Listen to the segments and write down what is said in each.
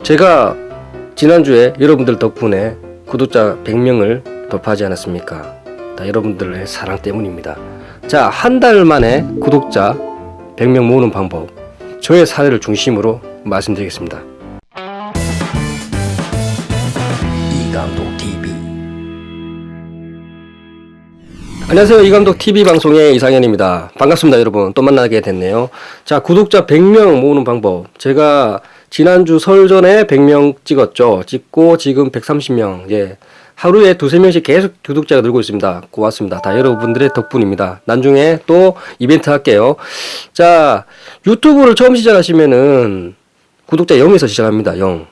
제가 지난주에 여러분들 덕분에 구독자 100명을 돌파하지 않았습니까? 다 여러분들의 사랑 때문입니다. 자, 한 달 만에 구독자 100명 모으는 방법. 저의 사례를 중심으로 말씀드리겠습니다. 이감독 TV. 안녕하세요. 이감독 TV 방송의 이상현입니다. 반갑습니다, 여러분. 또 만나게 됐네요. 자, 구독자 100명 모으는 방법. 제가 지난주 설 전에 100명 찍었죠. 찍고 지금 130명. 예. 하루에 두세 명씩 계속 구독자가 늘고 있습니다. 고맙습니다. 다 여러분들의 덕분입니다. 나중에 또 이벤트 할게요. 자, 유튜브를 처음 시작하시면은 구독자 0에서 시작합니다. 0.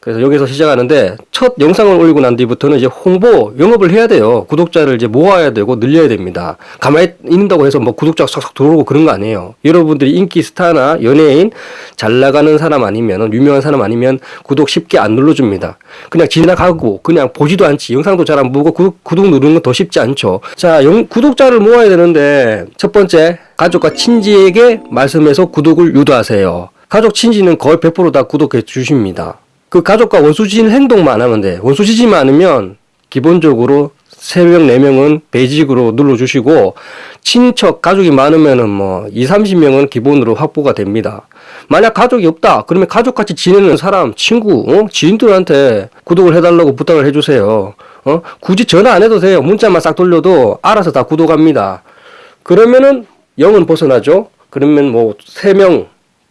그래서 여기서 시작하는데 첫 영상을 올리고 난 뒤부터는 이제 홍보 영업을 해야 돼요. 구독자를 이제 모아야 되고 늘려야 됩니다. 가만히 있는다고 해서 뭐 구독자가 쏙쏙 들어오고 그런 거 아니에요. 여러분들이 인기 스타나 연예인 잘 나가는 사람 아니면 유명한 사람 아니면 구독 쉽게 안 눌러줍니다. 그냥 지나가고 그냥 보지도 않지. 영상도 잘 안 보고 구독, 구독 누르는 건 더 쉽지 않죠. 자, 영, 구독자를 모아야 되는데 첫 번째 가족과 친지에게 말씀해서 구독을 유도하세요. 가족 친지는 거의 100%다 구독해 주십니다. 그 가족과 원수지진 행동만 하면 돼. 원수지지만 않으면 기본적으로 3명, 4명은 베이직으로 눌러주시고, 친척, 가족이 많으면 은 뭐, 2, 30명은 기본으로 확보가 됩니다. 만약 가족이 없다, 그러면 가족같이 지내는 사람, 친구, 어? 지인들한테 구독을 해달라고 부탁을 해주세요. 어? 굳이 전화 안 해도 돼요. 문자만 싹 돌려도 알아서 다 구독합니다. 그러면은 0은 벗어나죠? 그러면 뭐, 3명,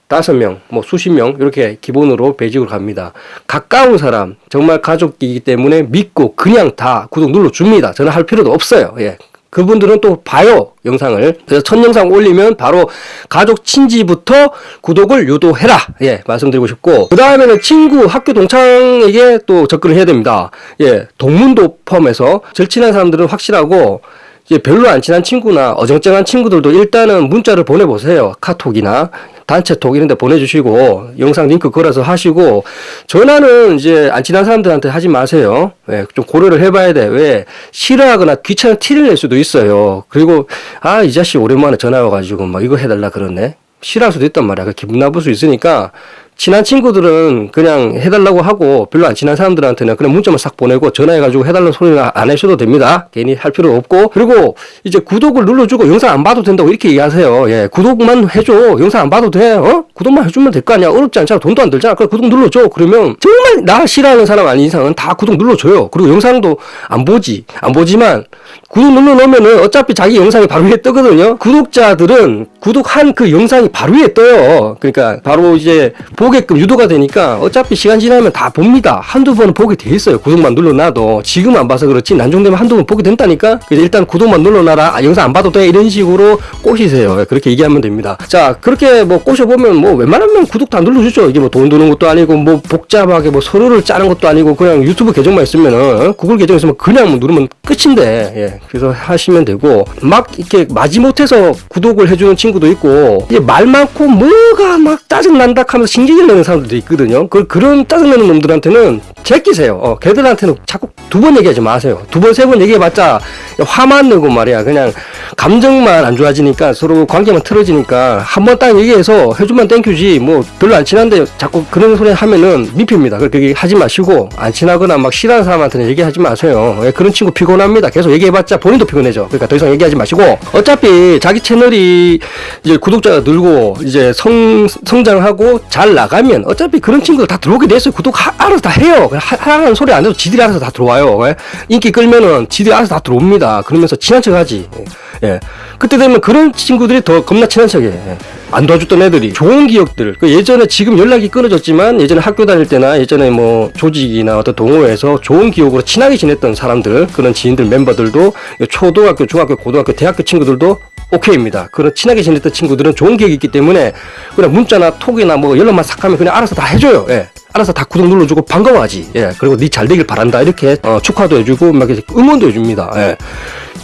다섯 명, 뭐 수십 명 이렇게 기본으로 배직을 갑니다. 가까운 사람, 정말 가족이기 때문에 믿고 그냥 다 구독 눌러 줍니다. 저는 할 필요도 없어요. 예. 그분들은 또 봐요 영상을 그래서 첫 영상 올리면 바로 가족 친지부터 구독을 유도해라 예 말씀드리고 싶고 그 다음에는 친구 학교 동창에게 또 접근을 해야 됩니다 예 동문도 포함해서 절친한 사람들은 확실하고 이제 별로 안 친한 친구나 어정쩡한 친구들도 일단은 문자를 보내보세요 카톡이나 단체톡 이런 데 보내주시고 영상 링크 걸어서 하시고 전화는 이제 안 친한 사람들한테 하지 마세요. 예, 좀 고려를 해봐야 돼. 왜 싫어하거나 귀찮은 티를 낼 수도 있어요. 그리고 아 이 자식 오랜만에 전화 와가지고 막 이거 해달라 그러네. 싫어할 수도 있단 말이야. 그 기분 나쁠 수 있으니까 친한 친구들은 그냥 해달라고 하고 별로 안 친한 사람들한테는 그냥 문자만 싹 보내고 전화해가지고 해달라는 소리는 안 하셔도 됩니다. 괜히 할 필요 없고 그리고 이제 구독을 눌러주고 영상 안 봐도 된다고 이렇게 얘기하세요. 예, 구독만 해줘. 영상 안 봐도 돼. 어? 구독만 해주면 될 거 아니야. 어렵지 않잖아. 돈도 안 들잖아. 그래 구독 눌러줘. 그러면 정말 나 싫어하는 사람 아닌 이상은 다 구독 눌러줘요. 그리고 영상도 안 보지. 안 보지만 구독 눌러놓으면은 어차피 자기 영상이 바로 위에 뜨거든요. 구독자들은 구독한 그 영상이 바로 위에 떠요. 그러니까 바로 이제 보 게끔 유도가 되니까 어차피 시간 지나면 다 봅니다. 한두 번은 보게 돼 있어요. 구독만 눌러놔도 지금 안 봐서 그렇지 난중되면 한두 번 보게 된다니까. 그래서 일단 구독만 눌러놔라. 아, 영상 안 봐도 돼 이런 식으로 꼬시세요. 그렇게 얘기하면 됩니다. 자 그렇게 뭐 꼬셔보면 뭐 웬만하면 구독도 안 눌러주죠. 이게 뭐 돈 드는 것도 아니고 뭐 복잡하게 뭐 서류를 짜는 것도 아니고 그냥 유튜브 계정만 있으면은 구글 계정 있으면 그냥 뭐 누르면 끝인데 예. 그래서 하시면 되고 막 이렇게 마지못해서 구독을 해주는 친구도 있고 이제 말 많고 뭐가 막 짜증난다 하면서 신경 질 내는 사람들도 있거든요. 그 그런 짜증내는 놈들한테는 제끼세요. 어, 걔들한테는 자꾸 두 번 얘기하지 마세요. 두 번 세 번 얘기해봤자 화만 내고 말이야. 그냥 감정만 안 좋아지니까 서로 관계만 틀어지니까 한 번 딱 얘기해서 해주면 땡큐지 뭐 별로 안 친한데 자꾸 그런 소리 하면은 민폐입니다. 그렇게 하지 마시고 안 친하거나 막 싫어하는 사람한테는 얘기하지 마세요. 예, 그런 친구 피곤합니다. 계속 얘기해봤자 본인도 피곤해져. 그러니까 더 이상 얘기하지 마시고 어차피 자기 채널이 이제 구독자가 늘고 이제 성 성장하고 잘 나가면 어차피 그런 친구들 다 들어오게 돼 있어요. 구독 하, 알아서 다 해요. 하라는 소리 안 해도 지들이 알아서 다 들어와요. 예? 인기 끌면은 지들이 알아서 다 들어옵니다. 그러면서 친한 척하지. 예. 예. 그때 되면 그런 친구들이 더 겁나 친한 척해. 예. 안 도와줬던 애들이 좋은 기억들 그 예전에 지금 연락이 끊어졌지만 예전에 학교 다닐 때나 예전에 뭐 조직이나 어떤 동호회에서 좋은 기억으로 친하게 지냈던 사람들 그런 지인들 멤버들도 초등학교 중학교 고등학교 대학교 친구들도 오케이입니다. 그런 친하게 지냈던 친구들은 좋은 기억이 있기 때문에 그냥 문자나 톡이나 뭐 연락만 싹 하면 그냥 알아서 다 해줘요. 예. 알아서 다 구독 눌러주고 반가워하지. 예. 그리고 니잘 되길 바란다. 이렇게 어, 축하도 해주고 막 이렇게 응원도 해줍니다. 예.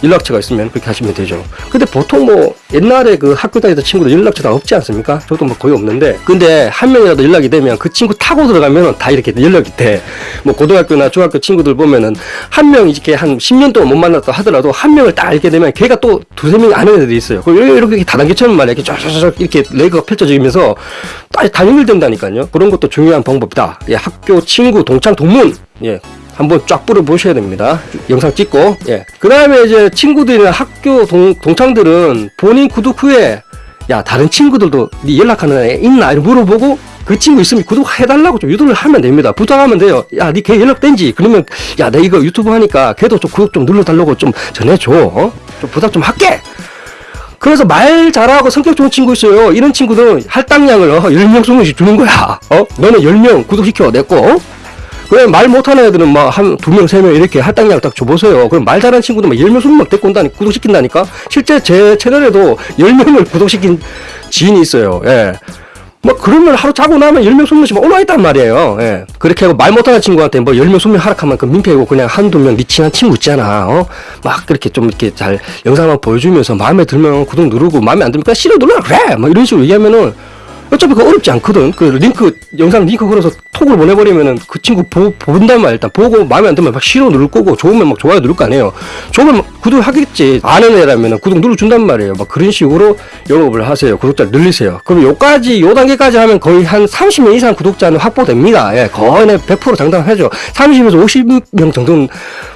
연락처가 있으면 그렇게 하시면 되죠. 근데 보통 뭐 옛날에 그 학교 다니던 친구들 연락처 다 없지 않습니까? 저도 뭐 거의 없는데. 근데 한 명이라도 연락이 되면 그 친구 타고 들어가면 다 이렇게 연락이 돼. 뭐 고등학교나 중학교 친구들 보면은 한 명 이렇게 한 10년 동안 못 만났다 하더라도 한 명을 딱 알게 되면 걔가 또 두세 명이 아는 애들이 있어요. 그리고 이렇게 다단계처럼 말이야. 이렇게 쫙쫙쫙 이렇게 레이가 펼쳐지면서 딱 다 연결된다니까요. 그런 것도 중요한 방법이다. 예, 학교 친구 동창 동문 예. 한번 쫙 뿌려 보셔야 됩니다. 영상 찍고 예. 그 다음에 이제 친구들이나 학교 동, 동창들은 본인 구독 후에 야 다른 친구들도 네 연락하는 애 있나 이렇게 물어보고 그 친구 있으면 구독해달라고 좀 유도를 하면 됩니다. 부탁하면 돼요. 야, 니 걔 연락 된지? 그러면, 야, 내 이거 유튜브 하니까 걔도 좀 구독 좀 눌러달라고 좀 전해줘. 어? 좀 부탁 좀 할게! 그래서 말 잘하고 성격 좋은 친구 있어요. 이런 친구들은 할당량을 어, 10명, 20명씩 주는 거야. 어? 너는 10명 구독시켜, 내 거. 어? 그래, 말 못하는 애들은 막 한 두 명, 세 명 이렇게 할당량 딱 줘보세요. 그럼 말 잘하는 친구들 막 10명, 20명 데리고 온다니, 구독시킨다니까? 실제 제 채널에도 10명을 구독시킨 지인이 있어요. 예. 뭐 그러면 하루 자고 나면 10명, 20명씩 올라와 있단 말이에요. 예. 그렇게 하고 말 못하는 친구한테 뭐 10명, 20명 하락하면 그 민폐고 그냥 한두 명네 친한 친구 있잖아. 어? 막 그렇게 좀 이렇게 잘 영상만 보여주면서 마음에 들면 구독 누르고 마음에 안 들면 그냥 싫어 눌러라 그래. 막 이런 식으로 얘기하면은 어차피 그거 어렵지 않거든. 그 링크, 영상 링크 걸어서 톡을 보내버리면은 그 친구 보, 본단 말이야. 일단 보고 마음에 안 들면 막 싫어 누를 거고 좋으면 막 좋아요 누를 거 아니에요. 좋으면 막 구독 하겠지. 아는 애라면은 구독 눌러준단 말이에요. 막 그런 식으로 영업을 하세요. 구독자 늘리세요. 그럼 요까지, 요 단계까지 하면 거의 한 30명 이상 구독자는 확보됩니다. 예, 거의 100% 장담하죠. 30에서 50명 정도는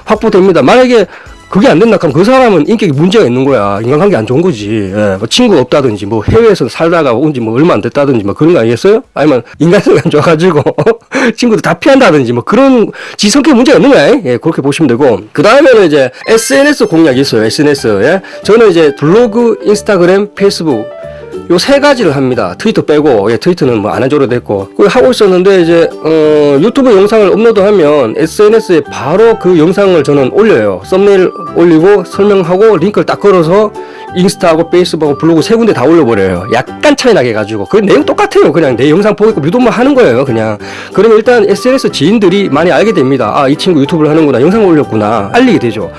확보됩니다. 만약에 그게 안 된다 하면 그 사람은 인격에 문제가 있는 거야. 인간관계 안 좋은 거지. 예, 뭐 친구 없다든지, 뭐 해외에서 살다가 온 지 뭐 얼마 안 됐다든지, 뭐 그런 거 아니겠어요? 아니면 인간성이 안 좋아가지고, 친구들 다 피한다든지, 뭐 그런 지 성격 문제가 있는 거야. 예, 그렇게 보시면 되고. 그 다음에는 이제 SNS 공략이 있어요. SNS. 예. 저는 이제 블로그, 인스타그램, 페이스북, 요 세 가지를 합니다. 트위터 빼고, 예, 트위터는 뭐안 해줘도 됐고. 그걸 하고 있었는데, 이제, 어, 유튜브 영상을 업로드하면 SNS에 바로 그 영상을 저는 올려요. 썸네일 올리고, 설명하고, 링크를 딱 걸어서, 인스타하고 페이스북하고 블로그 세 군데 다 올려버려요. 약간 차이 나게 해가지고. 그 내용 똑같아요. 그냥 내 영상 보고 있고 유도만 하는 거예요. 그냥. 그러면 일단 SNS 지인들이 많이 알게 됩니다. 아, 이 친구 유튜브를 하는구나. 영상 올렸구나. 알리게 되죠.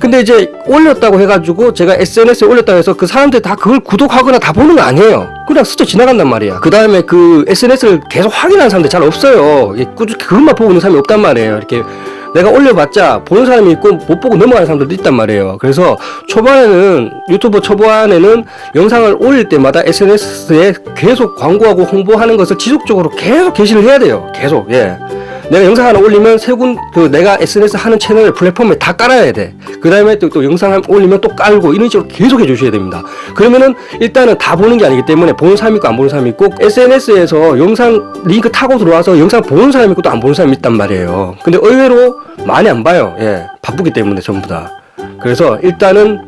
근데 이제 올렸다고 해가지고 제가 SNS에 올렸다고 해서 그 사람들이 다 그걸 구독하거나 다 보는 거 아니에요. 그냥 스쳐 지나간단 말이야. 그 다음에 그 SNS를 계속 확인하는 사람들 잘 없어요. 꾸준히 그것만 보고 있는 사람이 없단 말이에요. 이렇게 내가 올려봤자 보는 사람이 있고 못 보고 넘어가는 사람들도 있단 말이에요. 그래서 초반에는 유튜브 초반에는 영상을 올릴 때마다 SNS에 계속 광고하고 홍보하는 것을 지속적으로 계속 게시를 해야 돼요. 계속 예. 내가 영상 하나 올리면 세군 그 내가 SNS 하는 채널 플랫폼에 다 깔아야 돼. 그 다음에 또, 또 영상 한- 올리면 또 깔고 이런 식으로 계속 해주셔야 됩니다. 그러면은 일단은 다 보는 게 아니기 때문에 보는 사람 있고 안 보는 사람 있고 SNS에서 영상 링크 타고 들어와서 영상 보는 사람 있고 또 안 보는 사람 있단 말이에요. 근데 의외로 많이 안 봐요. 예, 바쁘기 때문에 전부 다. 그래서 일단은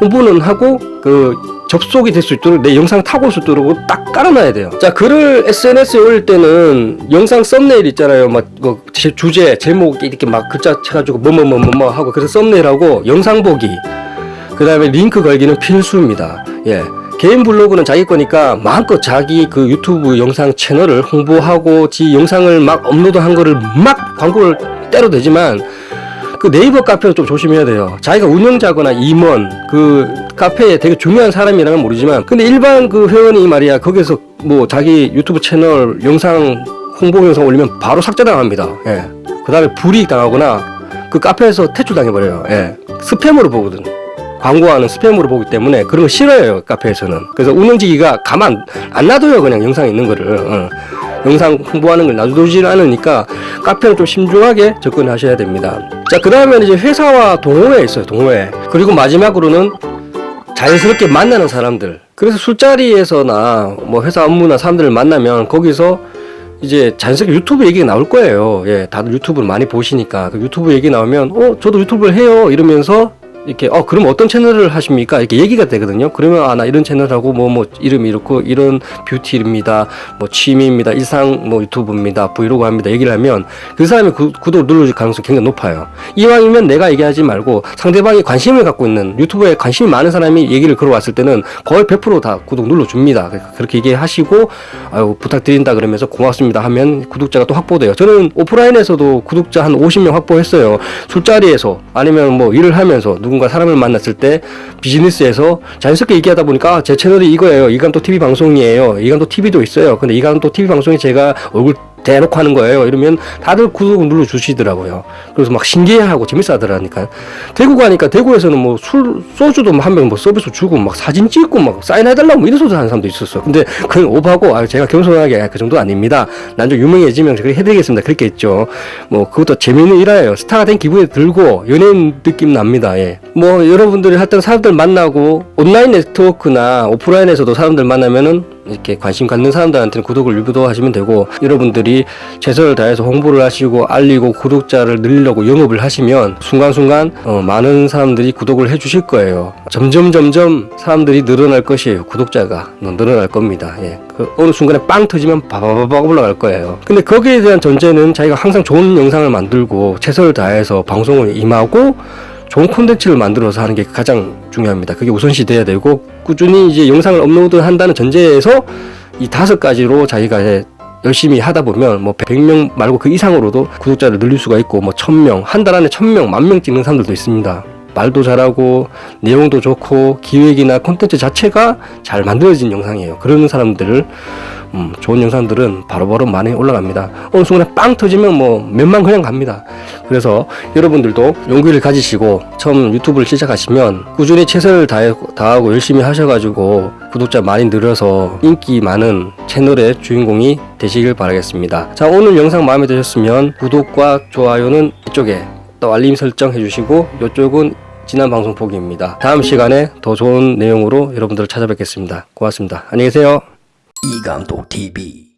홍보는 하고 그 접속이 될 수 있도록 내 영상 타고 올 수 있도록 딱 깔아놔야 돼요. 자 글을 SNS에 올릴 때는 영상 썸네일 있잖아요. 막 뭐, 제- 주제 제목 이렇게 막 글자 쳐가지고 뭐뭐뭐뭐 하고 그래서 썸네일하고 영상 보기 그 다음에 링크 걸기는 필수입니다. 예. 개인 블로그는 자기 거니까 마음껏 자기 그 유튜브 영상 채널을 홍보하고 지 영상을 막 업로드한 거를 막 광고를 때려도 되지만 그 네이버 카페는 좀 조심해야 돼요. 자기가 운영자거나 임원 그 카페에 되게 중요한 사람이라면 모르지만 근데 일반 그 회원이 말이야 거기서 뭐 자기 유튜브 채널 영상 홍보 영상 올리면 바로 삭제당합니다. 예. 그 다음에 불이익 당하거나 그 카페에서 퇴출당해버려요. 예. 스팸으로 보거든. 광고하는 스팸으로 보기 때문에 그런 거 싫어해요 카페에서는 그래서 운영지기가 가만 안 놔둬요 그냥 영상 있는 거를 어. 영상 홍보하는 걸 놔두질 않으니까 카페는 좀 신중하게 접근하셔야 됩니다. 자그 다음에 이제 회사와 동호회 있어요 동호회. 그리고 마지막으로는 자연스럽게 만나는 사람들. 그래서 술자리에서나 뭐 회사 업무나 사람들을 만나면 거기서 이제 자연스럽게 유튜브 얘기가 나올 거예요. 예, 다들 유튜브를 많이 보시니까. 그 유튜브 얘기 나오면 어 저도 유튜브를 해요. 이러면서 이렇게 어 그럼 어떤 채널을 하십니까 이렇게 얘기가 되거든요. 그러면 아 나 이런 채널하고 뭐뭐 이름이 이렇고 이런 뷰티입니다. 뭐 취미입니다. 일상 뭐 유튜브입니다. 브이로그 합니다. 얘기를 하면 그 사람이 구, 구독 눌러줄 가능성이 굉장히 높아요. 이왕이면 내가 얘기하지 말고 상대방이 관심을 갖고 있는 유튜브에 관심이 많은 사람이 얘기를 걸어왔을 때는 거의 100%다 구독 눌러줍니다. 그러니까 그렇게 얘기하시고 아유 부탁드린다 그러면서 고맙습니다 하면 구독자가 또 확보돼요. 저는 오프라인에서도 구독자 한 50명 확보했어요. 술자리에서 아니면 뭐 일을 하면서 누군 가 사람을 만났을 때 비즈니스에서 자연스럽게 얘기하다 보니까 아, 제 채널이 이거예요. 이간도 TV 방송이에요. 이간도 TV도 있어요. 근데 이간도 TV 방송에 제가 얼굴 대놓고 하는 거예요. 이러면 다들 구독 눌러 주시더라고요. 그래서 막 신기해하고 재밌어 하더라니까. 대구 가니까 대구에서는 뭐 술 소주도 한명뭐 서비스 주고 막 사진 찍고 막 사인해달라고 뭐 이런 소리 하는 사람도 있었어. 근데 그건 오바고 아 제가 겸손하게 그 정도 아닙니다. 난 좀 유명해지면 그렇게 해드리겠습니다. 그렇게 했죠. 뭐 그것도 재미있는 일화예요. 스타가 된 기분이 들고 연예인 느낌 납니다. 예. 뭐 여러분들이 하여튼 사람들 만나고 온라인 네트워크나 오프라인에서도 사람들 만나면은 이렇게 관심 갖는 사람들한테는 구독을 유도하시면 되고 여러분들이 최선을 다해서 홍보를 하시고 알리고 구독자를 늘리려고 영업을 하시면 순간순간 어, 많은 사람들이 구독을 해주실 거예요. 점점 점점 사람들이 늘어날 것이에요. 구독자가 늘어날 겁니다. 예. 그 어느 순간에 빵 터지면 바바바박 올라갈 거예요. 근데 거기에 대한 전제는 자기가 항상 좋은 영상을 만들고 최선을 다해서 방송을 임하고 좋은 콘텐츠를 만들어서 하는 게 가장 중요합니다. 그게 우선시 돼야 되고 꾸준히 이제 영상을 업로드 한다는 전제에서 이 다섯 가지로 자기가 열심히 하다 보면 뭐 100명 말고 그 이상으로도 구독자를 늘릴 수가 있고 뭐 1000명, 한 달 안에 1000명, 만 명 찍는 사람들도 있습니다. 말도 잘하고 내용도 좋고 기획이나 콘텐츠 자체가 잘 만들어진 영상이에요. 그런 사람들을 음, 좋은 영상들은 바로 바로 많이 올라갑니다. 어느 순간에 빵 터지면 뭐 몇만 그냥 갑니다. 그래서 여러분들도 용기를 가지시고 처음 유튜브를 시작하시면 꾸준히 최선을 다하고 열심히 하셔가지고 구독자 많이 늘어서 인기 많은 채널의 주인공이 되시길 바라겠습니다. 자 오늘 영상 마음에 드셨으면 구독과 좋아요는 이쪽에 또 알림 설정 해주시고 이쪽은 지난 방송 보기입니다. 다음 시간에 더 좋은 내용으로 여러분들을 찾아뵙겠습니다. 고맙습니다. 안녕히 계세요. 이감독 TV